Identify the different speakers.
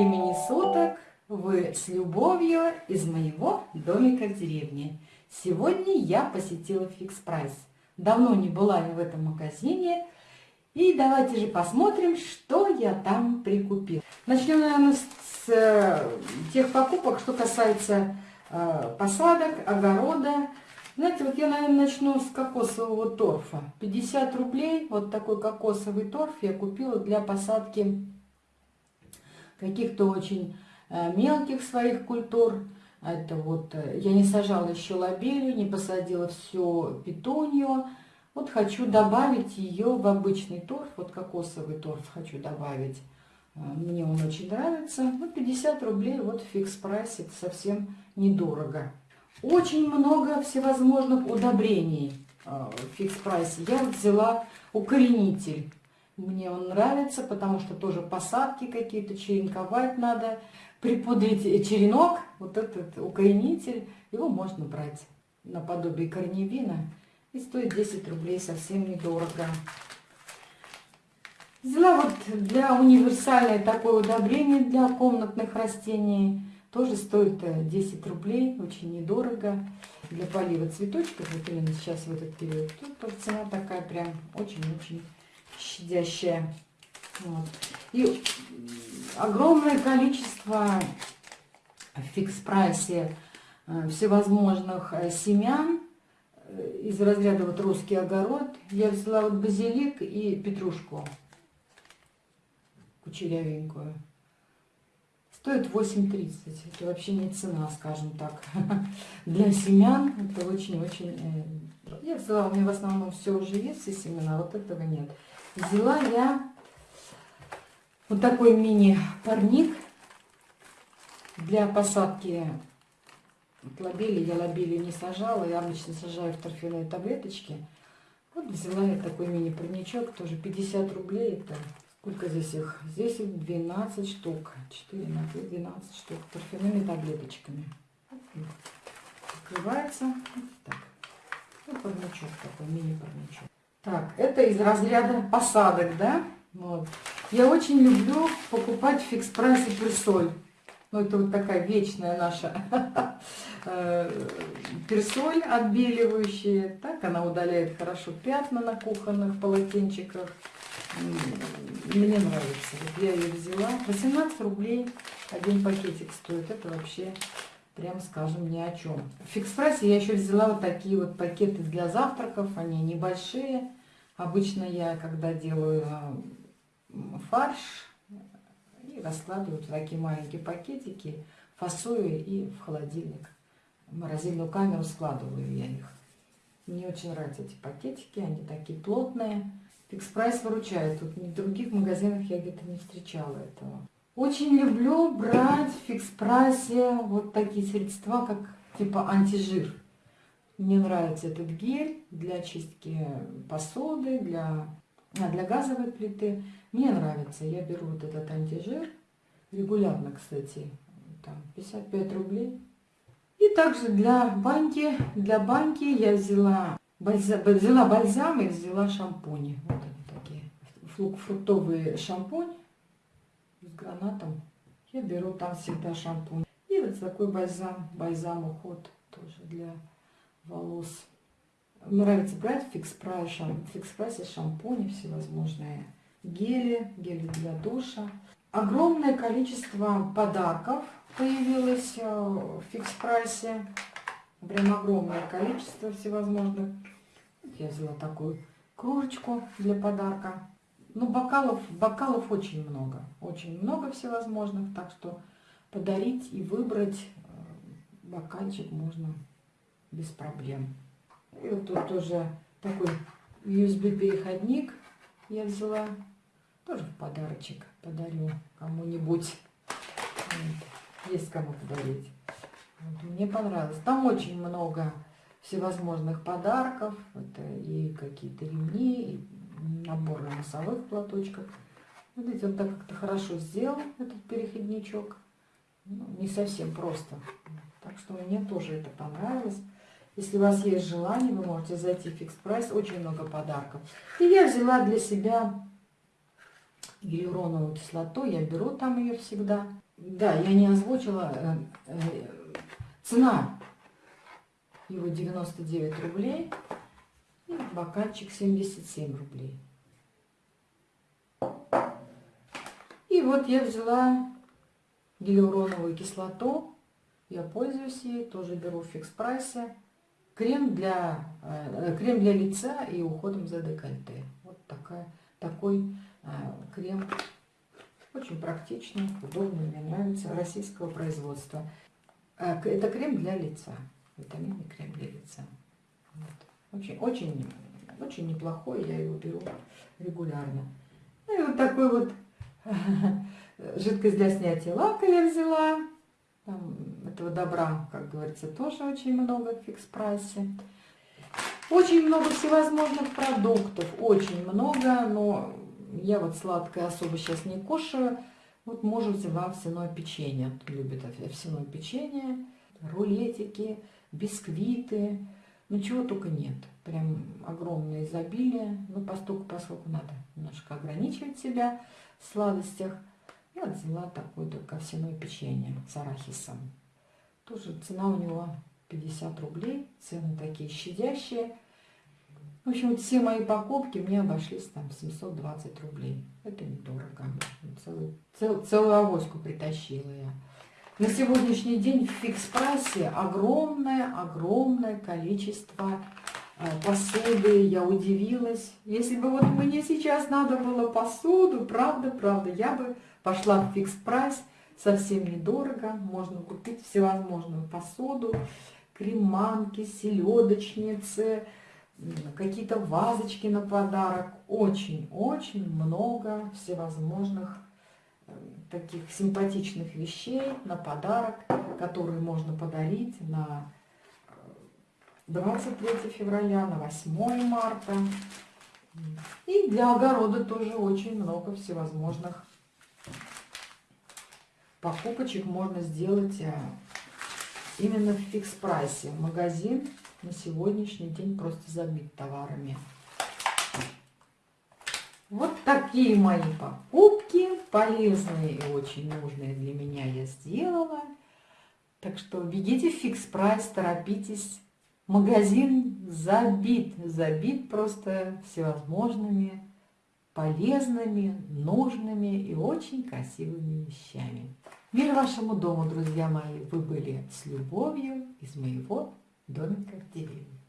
Speaker 1: времени суток! Вы с любовью из моего домика в деревне. Сегодня я посетила Фикс Прайс. Давно не была в этом магазине. И давайте же посмотрим, что я там прикупила. Начнем, наверное, с э, тех покупок, что касается э, посадок, огорода. Знаете, вот я, наверное, начну с кокосового торфа. 50 рублей, вот такой кокосовый торф я купила для посадки каких-то очень э, мелких своих культур. Это вот, э, я не сажала еще лобелью, не посадила все петунью. Вот хочу добавить ее в обычный торф, вот кокосовый торф хочу добавить. Э, мне он очень нравится. Ну, 50 рублей, вот фикс прайсе, это совсем недорого. Очень много всевозможных удобрений фикс прайсе. Я взяла укоренитель мне он нравится, потому что тоже посадки какие-то, черенковать надо. Припудрить черенок, вот этот укоренитель, его можно брать наподобие корневина. И стоит 10 рублей, совсем недорого. Взяла вот для универсальное такое удобрение для комнатных растений. Тоже стоит 10 э, рублей, очень недорого. Для полива цветочков, вот именно сейчас в этот период, тут цена такая прям очень-очень щадящая. Вот. И огромное количество в фикс-прайсе э, всевозможных э, семян э, из разряда вот русский огород. Я взяла вот базилик и петрушку кучерявенькую. Стоит 8,30. Это вообще не цена, скажем так. Для семян это очень-очень... Я взяла, у меня в основном все уже есть, все семена, вот этого нет взяла я вот такой мини-парник для посадки лобели. Я лобели не сажала, я обычно сажаю в торфяные таблеточки. Вот взяла я такой мини-парничок, тоже 50 рублей. Это сколько здесь их? Здесь их 12 штук. 4 на 2, 12 штук торфяными таблеточками. Открывается. Вот так. Ну, парничок такой, мини-парничок. Так, это из разряда посадок, да? Вот. Я очень люблю покупать в фикс-прайсе персоль. Ну, это вот такая вечная наша э, персоль отбеливающая. Так, она удаляет хорошо пятна на кухонных полотенчиках. Мне нравится. Я ее взяла. 18 рублей один пакетик стоит. Это вообще прям скажем, ни о чем. В фикс-прайсе я еще взяла вот такие вот пакеты для завтраков, они небольшие. Обычно я, когда делаю фарш, и раскладываю в такие маленькие пакетики, фасую и в холодильник, в морозильную камеру складываю я их. Мне очень нравятся эти пакетики, они такие плотные. Fix Price выручает, тут в других магазинах я где-то не встречала этого. Очень люблю брать в Fix Priceе вот такие средства, как типа антижир. Мне нравится этот гель для очистки посуды, для, а, для газовой плиты. Мне нравится. Я беру вот этот антижир. Регулярно, кстати. Там 55 рублей. И также для баньки, для баньки я взяла, бальзам, взяла бальзам и взяла шампуни. Вот они такие. Фруктовый шампунь гранатом. Я беру там всегда шампунь. И вот такой бальзам, бальзам уход тоже для волос. Нравится брать в фикс-прайсе фикс шампуни всевозможные, гели, гели для душа. Огромное количество подарков появилось э, в фикс-прайсе. Прям огромное количество всевозможных. Я взяла такую кружечку для подарка. Ну, бокалов, бокалов очень много. Очень много всевозможных. Так что подарить и выбрать э, бокальчик можно без проблем. И вот тут тоже такой USB-переходник я взяла. Тоже в подарочек подарю кому-нибудь. Есть кому подарить. Вот. Мне понравилось. Там очень много всевозможных подарков. Это и какие-то ремни, набор носовых платочков. Видите, он так как-то хорошо сделал, этот переходничок. Ну, не совсем просто. Так что мне тоже это понравилось. Если у вас есть желание, вы можете зайти в фикс прайс. Очень много подарков. И я взяла для себя гиалуроновую кислоту. Я беру там ее всегда. Да, я не озвучила. Э, э, цена его 99 рублей. И бокальчик 77 рублей. И вот я взяла гиалуроновую кислоту. Я пользуюсь ей, тоже беру в фикс-прайсе. Крем для, э, крем для лица и уходом за декольте. Вот такая, такой э, крем. Очень практичный, удобный, мне нравится, российского производства. Э, это крем для лица, витаминный крем для лица. Вот. Очень, очень, очень неплохой, я его беру регулярно. Ну и вот такой вот жидкость для снятия лака я взяла. Там этого добра, как говорится, тоже очень много в фикс-прайсе. Очень много всевозможных продуктов, очень много, но я вот сладкое особо сейчас не кушаю. Вот мужу взяла овсяное печенье, любит овсяное печенье, рулетики, бисквиты, ну чего только нет. Прям огромное изобилие, ну постольку, поскольку надо немножко ограничивать себя в сладостях. Я взяла такое только овсяное печенье с арахисом. Тоже цена у него 50 рублей. Цены такие щадящие. В общем, все мои покупки мне обошлись там 720 рублей. Это недорого. Целую, цел, целую авоську притащила я. На сегодняшний день в фикс-прайсе огромное-огромное количество э, посуды. Я удивилась. Если бы вот мне сейчас надо было посуду, правда, правда, я бы Пошла в фикс прайс, совсем недорого. Можно купить всевозможную посуду, креманки, селедочницы, какие-то вазочки на подарок. Очень-очень много всевозможных таких симпатичных вещей на подарок, которые можно подарить на 23 э, февраля, на 8 марта. И для огорода тоже очень много всевозможных покупочек можно сделать э, именно в Fix Priceе. Магазин на сегодняшний день просто забит товарами. Вот такие мои покупки, полезные и очень нужные для меня я сделала. Так что бегите в Fix Price, торопитесь. Магазин забит, забит просто всевозможными полезными, нужными и очень красивыми вещами. Мир вашему дому, друзья мои! Вы были с любовью из моего домика в деревне.